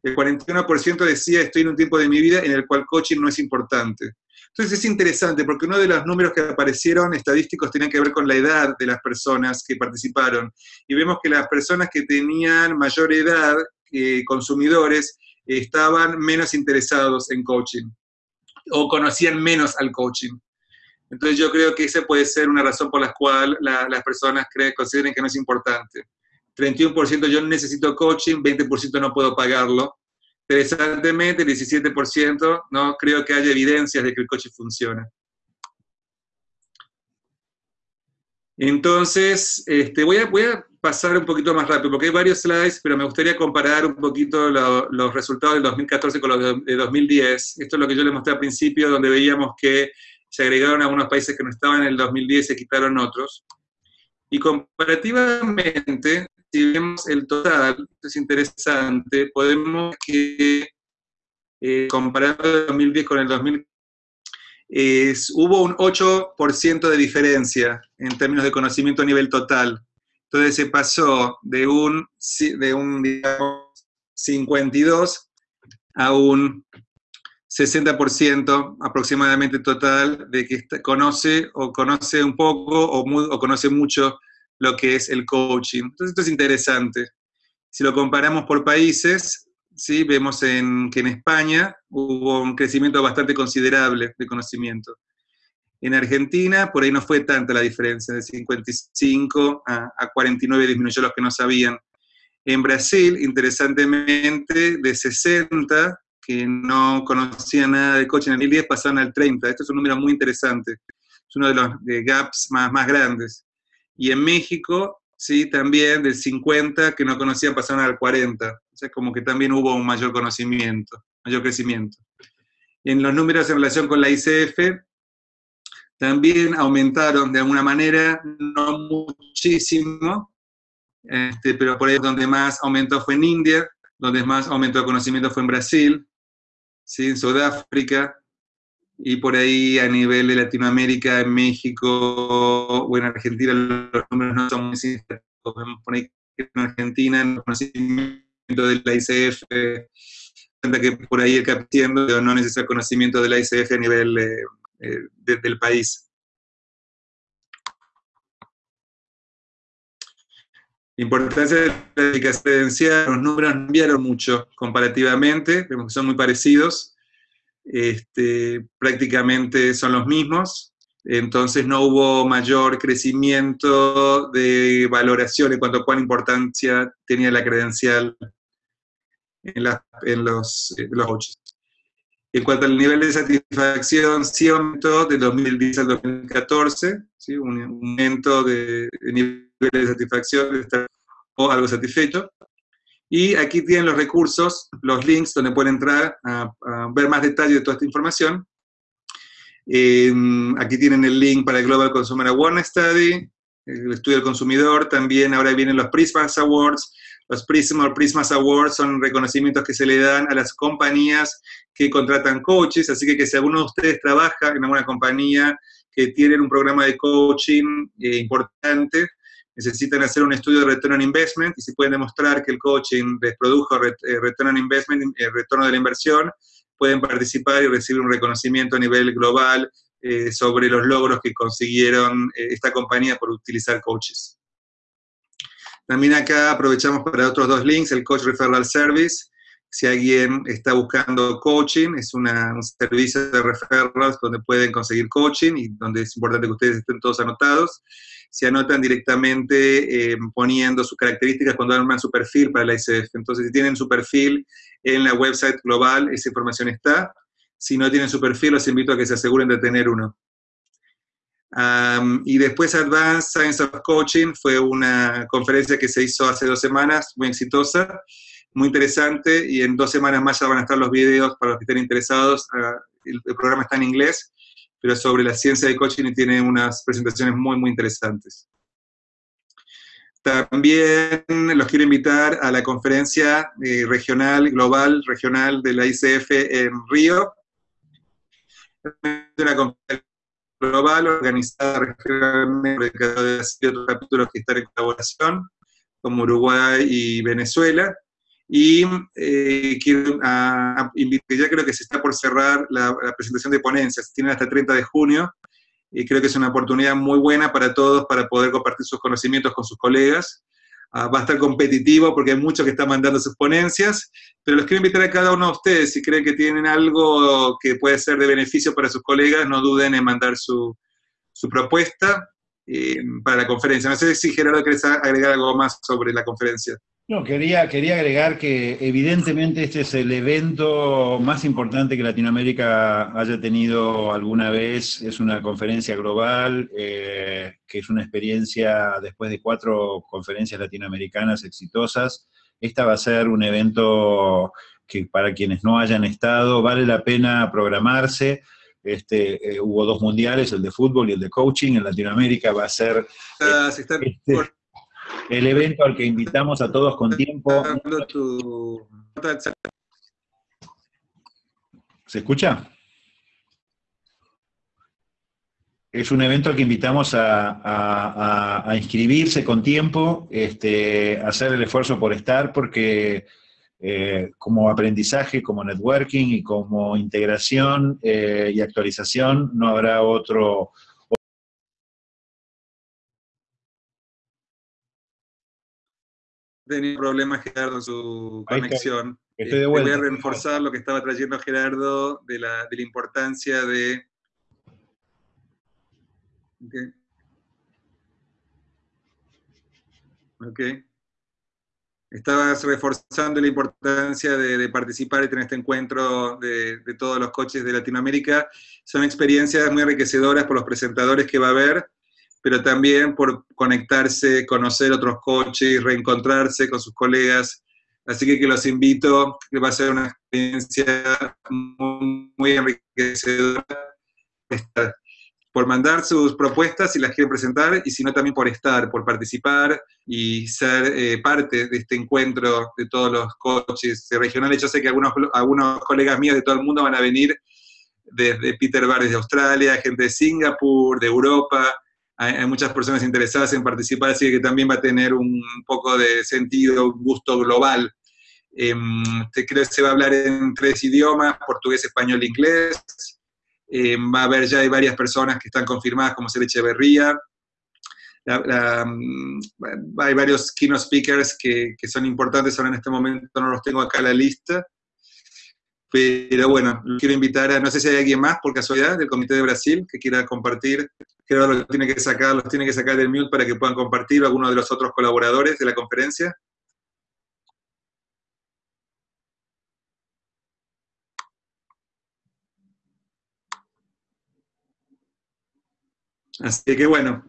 el 41% decía estoy en un tiempo de mi vida en el cual coaching no es importante. Entonces es interesante porque uno de los números que aparecieron estadísticos tenían que ver con la edad de las personas que participaron. Y vemos que las personas que tenían mayor edad, eh, consumidores, estaban menos interesados en coaching o conocían menos al coaching. Entonces yo creo que esa puede ser una razón por la cual las personas creen, consideren que no es importante. 31% yo necesito coaching, 20% no puedo pagarlo. Interesantemente, 17% no creo que haya evidencias de que el coaching funciona. Entonces, este, voy, a, pasar un poquito más rápido, porque hay varios slides, pero me gustaría comparar un poquito los resultados del 2014 con los de 2010. Esto es lo que yo les mostré al principio, donde veíamos que se agregaron algunos países que no estaban en el 2010 y se quitaron otros. Y comparativamente, si vemos el total, es interesante, podemos que eh, comparando el 2010 con el 2000, hubo un 8% de diferencia en términos de conocimiento a nivel total. Entonces se pasó de un, de un digamos, 52 a un 60% aproximadamente total de que conoce o conoce un poco o conoce mucho lo que es el coaching. Entonces esto es interesante. Si lo comparamos por países, ¿sí? vemos que en España hubo un crecimiento bastante considerable de conocimiento. En Argentina, por ahí no fue tanta la diferencia, de 55 a, 49 disminuyó los que no sabían. En Brasil, interesantemente, de 60 que no conocían nada de coaching en el 2010 pasaron al 30. Esto es un número muy interesante. Es uno de los gaps más grandes. Y en México, sí, también del 50 que no conocían pasaron al 40. O sea, como que también hubo un mayor conocimiento, mayor crecimiento. en los números en relación con la ICF, también aumentaron de alguna manera, no muchísimo, este, pero por ahí donde más aumentó fue en India, donde más aumentó el conocimiento fue en Brasil, ¿sí? en Sudáfrica, y por ahí a nivel de Latinoamérica, en México o en Argentina los números no son muy significativos. Por ahí en Argentina, en el conocimiento de la ICF, que por ahí el captiendo no necesita conocimiento de la ICF a nivel eh, eh, del país. Importancia de la eficacia los números cambiaron mucho comparativamente, vemos que son muy parecidos, este, prácticamente son los mismos, entonces no hubo mayor crecimiento de valoración en cuanto a cuán importancia tenía la credencial en, los, los coaches. En cuanto al nivel de satisfacción, sí aumentó de 2010 al 2014, ¿sí? un aumento de, nivel de satisfacción, de estar o algo satisfecho. Y aquí tienen los recursos, los links donde pueden entrar a, ver más detalles de toda esta información. Eh, aquí tienen el link para el Global Consumer Awareness Study, el estudio del consumidor, también ahora vienen los Prismas Awards, los Prisma Prismas Awards son reconocimientos que se le dan a las compañías que contratan coaches, así que, que si alguno de ustedes trabaja en alguna compañía que tienen un programa de coaching eh, importante, necesitan hacer un estudio de return on investment y si pueden demostrar que el coaching les produjo eh, return on investment, el eh, retorno de la inversión, pueden participar y recibir un reconocimiento a nivel global sobre los logros que consiguieron esta compañía por utilizar coaches. También acá aprovechamos para otros dos links, el Coach Referral Service. Si alguien está buscando coaching, es un servicio de referrals donde pueden conseguir coaching y donde es importante que ustedes estén todos anotados. Se anotan directamente eh, poniendo sus características cuando arman su perfil para la ICF. Entonces, si tienen su perfil en la website global, esa información está. Si no tienen su perfil, los invito a que se aseguren de tener uno y después Advanced Science of Coaching fue una conferencia que se hizo hace dos semanas, muy exitosa, muy interesante, y en dos semanas más ya van a estar los videos para los que estén interesados. Ah, el, programa está en inglés, pero sobre la ciencia de coaching y tiene unas presentaciones muy, muy interesantes. También los quiero invitar a la conferencia eh, regional, global, regional de la ICF en Río. Una conferencia global organizada regionalmente de otros capítulos que están en colaboración, como Uruguay y Venezuela. Y eh, quiero a, ya creo que se está por cerrar la, presentación de ponencias, tienen hasta el 30 de junio, y creo que es una oportunidad muy buena para todos para poder compartir sus conocimientos con sus colegas. Ah, va a estar competitivo porque hay muchos que están mandando sus ponencias, pero los quiero invitar a cada uno de ustedes, si creen que tienen algo que puede ser de beneficio para sus colegas, no duden en mandar su, su propuesta eh, para la conferencia. No sé si Gerardo querés agregar algo más sobre la conferencia.
No, quería, quería agregar que evidentemente este es el evento más importante que Latinoamérica haya tenido alguna vez. Es una conferencia global, eh, que es una experiencia después de cuatro conferencias latinoamericanas exitosas. Esta va a ser un evento que para quienes no hayan estado vale la pena programarse. Este, eh, hubo dos mundiales, el de fútbol y el de coaching. En Latinoamérica va a ser... Este, el evento al que invitamos a todos con tiempo. ¿Se escucha? Es un evento al que invitamos a, inscribirse con tiempo, este, hacer el esfuerzo por estar, porque eh, como aprendizaje, como networking y como integración eh, y actualización, no habrá otro,
Tenía problemas Gerardo en su conexión. Estoy de vuelta. Voy a reforzar lo que estaba trayendo Gerardo de la, de la importancia de... Okay. ok. Estabas reforzando la importancia de, participar y tener este encuentro de, de, todos los coches de Latinoamérica. Son experiencias muy enriquecedoras por los presentadores que va a haber pero también por conectarse, conocer otros coches, reencontrarse con sus colegas. Así que, que los invito, que va a ser una experiencia muy, enriquecedora por mandar sus propuestas si las quieren presentar, y si no también por estar, por participar y ser eh, parte de este encuentro de todos los coaches regionales. Yo sé que algunos, algunos colegas míos de todo el mundo van a venir desde Peter Bar de Australia, gente de Singapur, de Europa, hay, muchas personas interesadas en participar, así que también va a tener un poco de sentido, gusto global. Eh, creo que se va a hablar en tres idiomas, portugués, español e inglés. Em, va a haber ya hay varias personas que están confirmadas como ser Echeverría. Mm, hay varios keynote speakers que, que, son importantes, ahora en este momento no los tengo acá en la lista. Pero bueno, quiero invitar a, no sé si hay alguien más por casualidad del Comité de Brasil que quiera compartir, Gerardo los tiene que sacar, los tiene que sacar del mute para que puedan compartir algunos de los otros colaboradores de la conferencia. Así que bueno,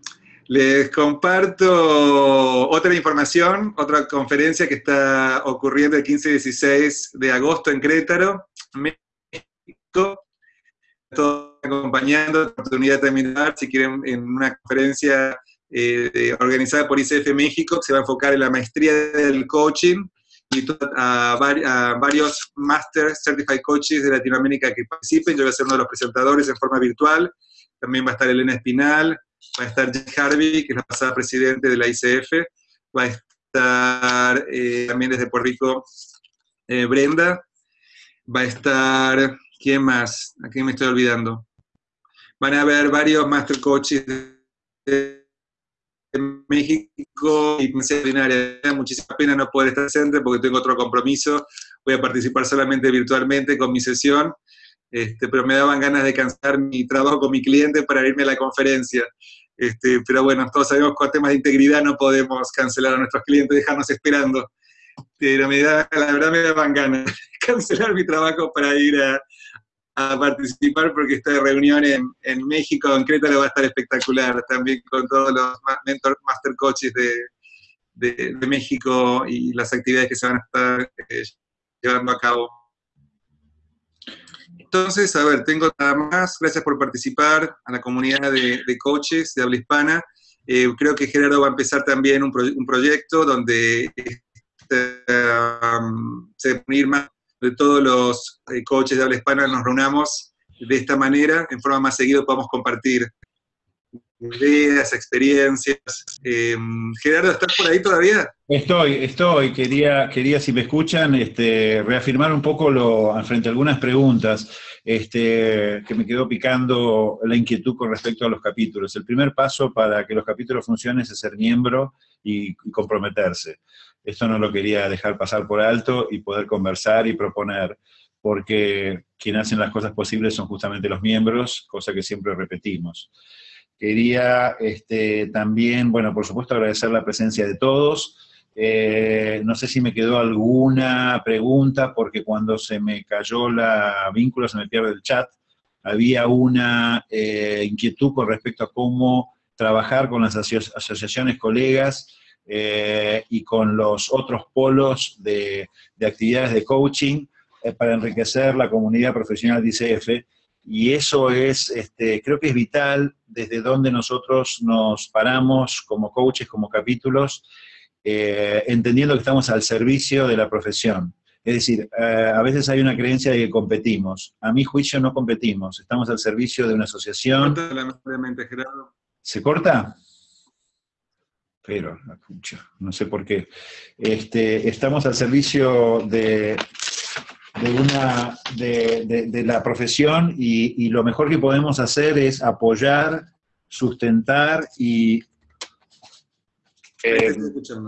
les comparto otra información, otra conferencia que está ocurriendo el 15 y 16 de agosto en Crétaro, México acompañando, oportunidad de terminar, si quieren, en una conferencia eh, organizada por ICF México, que se va a enfocar en la maestría del coaching y a, a, varios Master Certified Coaches de Latinoamérica que participen. Yo voy a ser uno de los presentadores en forma virtual. También va a estar Elena Espinal, va a estar Jack Harvey, que es la pasada presidente de la ICF, va a estar eh, también desde Puerto Rico eh, Brenda, va a estar, ¿quién más? ¿A quién me estoy olvidando? Van a haber varios Master Coaches de México y me muchísima pena no poder estar presente porque tengo otro compromiso, voy a participar solamente virtualmente con mi sesión, este, pero me daban ganas de cansar mi trabajo con mi cliente para irme a la conferencia. Este, pero bueno, todos sabemos que con temas de integridad no podemos cancelar a nuestros clientes, dejarnos esperando. Pero me da, la verdad me daban ganas de cancelar mi trabajo para ir a, a participar porque esta reunión en, en México, en Creta, va a estar espectacular, también con todos los mentor, master coaches de, de, México y las actividades que se van a estar eh, llevando a cabo. Entonces, a ver, tengo nada más. Gracias por participar a la comunidad de, de coaches de habla hispana. Eh, creo que Gerardo va a empezar también un, proyecto donde este, um, se va a unir más de todos los eh, coaches de habla hispana nos reunamos de esta manera, en forma más seguida podamos compartir ideas, experiencias. Em, Gerardo, ¿estás por ahí todavía?
Estoy, estoy. Quería, quería si me escuchan, este, reafirmar un poco lo, frente a algunas preguntas este, que me quedó picando la inquietud con respecto a los capítulos. El primer paso para que los capítulos funcionen es ser miembro y comprometerse. Esto no lo quería dejar pasar por alto y poder conversar y proponer, porque quienes hacen las cosas posibles son justamente los miembros, cosa que siempre repetimos. Quería este, también, bueno, por supuesto agradecer la presencia de todos. Eh, no sé si me quedó alguna pregunta, porque cuando se me cayó la vínculo, se me pierde el chat, había una eh, inquietud con respecto a cómo trabajar con las asociaciones colegas eh, y con los otros polos de, actividades de coaching eh, para enriquecer la comunidad profesional de ICF. Y eso es, este, creo que es vital desde donde nosotros nos paramos como coaches, como capítulos, eh, entendiendo que estamos al servicio de la profesión. Es decir, a veces hay una creencia de que competimos. A mi juicio no competimos, estamos al servicio de una asociación. ¿Se corta? Pero no sé por qué. Este, estamos al servicio de, de, una, de, la profesión y, lo mejor que podemos hacer es apoyar, sustentar y eh,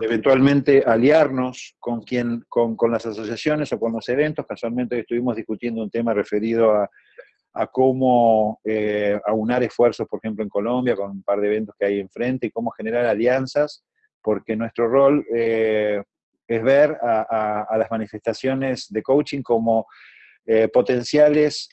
eventualmente aliarnos con, quien, con, con, las asociaciones o con los eventos. Casualmente estuvimos discutiendo un tema referido a a cómo eh, aunar esfuerzos, por ejemplo, en Colombia, con un par de eventos que hay enfrente, y cómo generar alianzas, porque nuestro rol eh, es ver a, las manifestaciones de coaching como eh, potenciales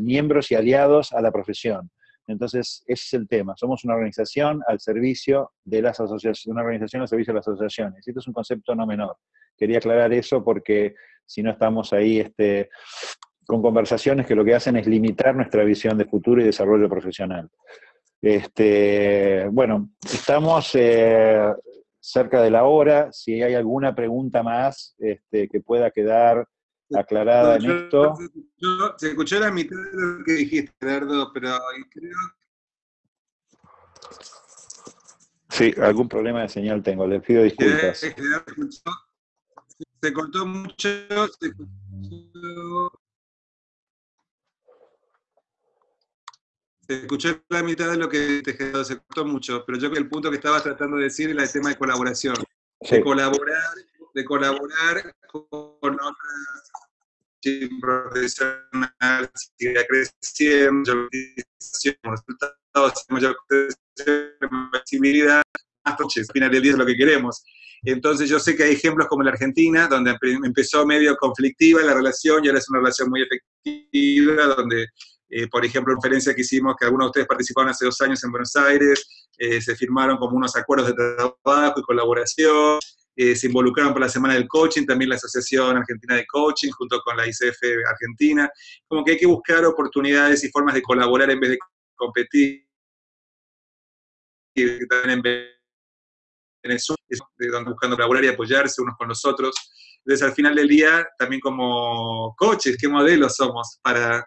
miembros y aliados a la profesión. Entonces, ese es el tema. Somos una organización al servicio de las asociaciones, una organización al servicio de las asociaciones. Esto es un concepto no menor. Quería aclarar eso porque si no estamos ahí este, con conversaciones que lo que hacen es limitar nuestra visión de futuro y desarrollo profesional. Este, bueno, estamos eh, cerca de la hora. Si hay alguna pregunta más este, que pueda quedar aclarada en esto.
se escuchó la mitad de lo que dijiste, Gerardo, pero creo...
Sí, algún problema de señal tengo, les pido disculpas.
Se cortó mucho, se escuchó escuché la mitad de lo que te quedó, se cortó mucho, pero yo creo que el punto que estabas tratando de decir era el tema de colaboración. De colaborar, de colaborar con otras profesionales, sigue creciendo, resultados, mayor visibilidad, más coches, al final del día es lo que queremos. Entonces yo sé que hay ejemplos como la Argentina, donde empezó medio conflictiva la relación y ahora es una relación muy efectiva, donde eh, por ejemplo, conferencia que hicimos, que algunos de ustedes participaron hace dos años en Buenos Aires, eh, se firmaron como unos acuerdos de trabajo y colaboración, eh, se involucraron para la Semana del Coaching, también la Asociación Argentina de Coaching, junto con la ICF Argentina, como que hay que buscar oportunidades y formas de colaborar en vez de competir, y también en Venezuela, buscando colaborar y apoyarse unos con los otros. Entonces, al final del día, también como coaches, ¿qué modelos somos para,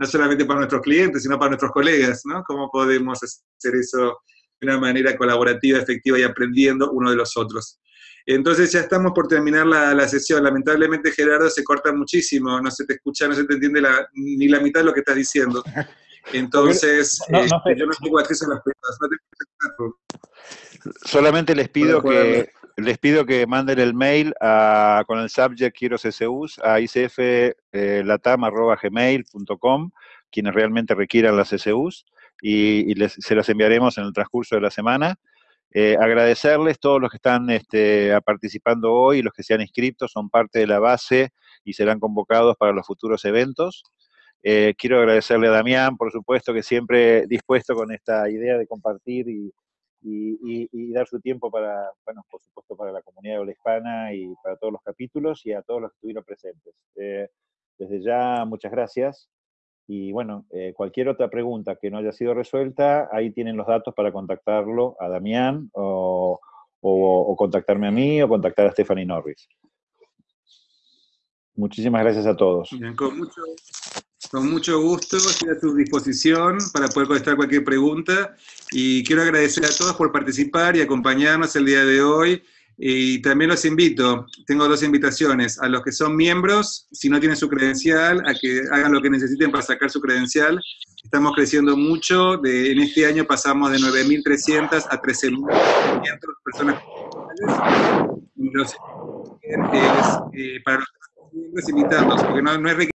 no solamente para nuestros clientes, sino para nuestros colegas, ¿no? ¿Cómo podemos hacer eso de una manera colaborativa, efectiva y aprendiendo uno de los otros? Entonces ya estamos por terminar la, sesión. Lamentablemente, Gerardo, se corta muchísimo, no se te escucha, no se te entiende ni la mitad de lo que estás diciendo. Entonces, eh, yo no tengo acceso a las preguntas.
Solamente les pido que les pido que manden el mail con el subject quiero CCUs a icflatam.gmail.com, eh, quienes realmente requieran las CCUs, y, se las enviaremos en el transcurso de la semana. Eh, agradecerles todos los que están este, participando hoy, los que se han inscrito, son parte de la base y serán convocados para los futuros eventos. Eh, quiero agradecerle a Damián, por supuesto, que siempre dispuesto con esta idea de compartir y, y, dar su tiempo para, bueno, por supuesto, para la comunidad de habla hispana y para todos los capítulos y a todos los que estuvieron presentes. Eh, desde ya, muchas gracias. Y bueno, eh, cualquier otra pregunta que no haya sido resuelta, ahí tienen los datos para contactarlo a Damián o, o, contactarme a mí o contactar a Stephanie Norris. Muchísimas gracias a todos.
con mucho, con mucho gusto, estoy a su disposición para poder contestar cualquier pregunta y quiero agradecer a todos por participar y acompañarnos el día de hoy. Y también los invito, tengo dos invitaciones, a los que son miembros, si no tienen su credencial, a que hagan lo que necesiten para sacar su credencial. Estamos creciendo mucho, de, en este año pasamos de 9.300 a 13.500 personas. Los, eh, para los miembros invitarlos, porque no, no es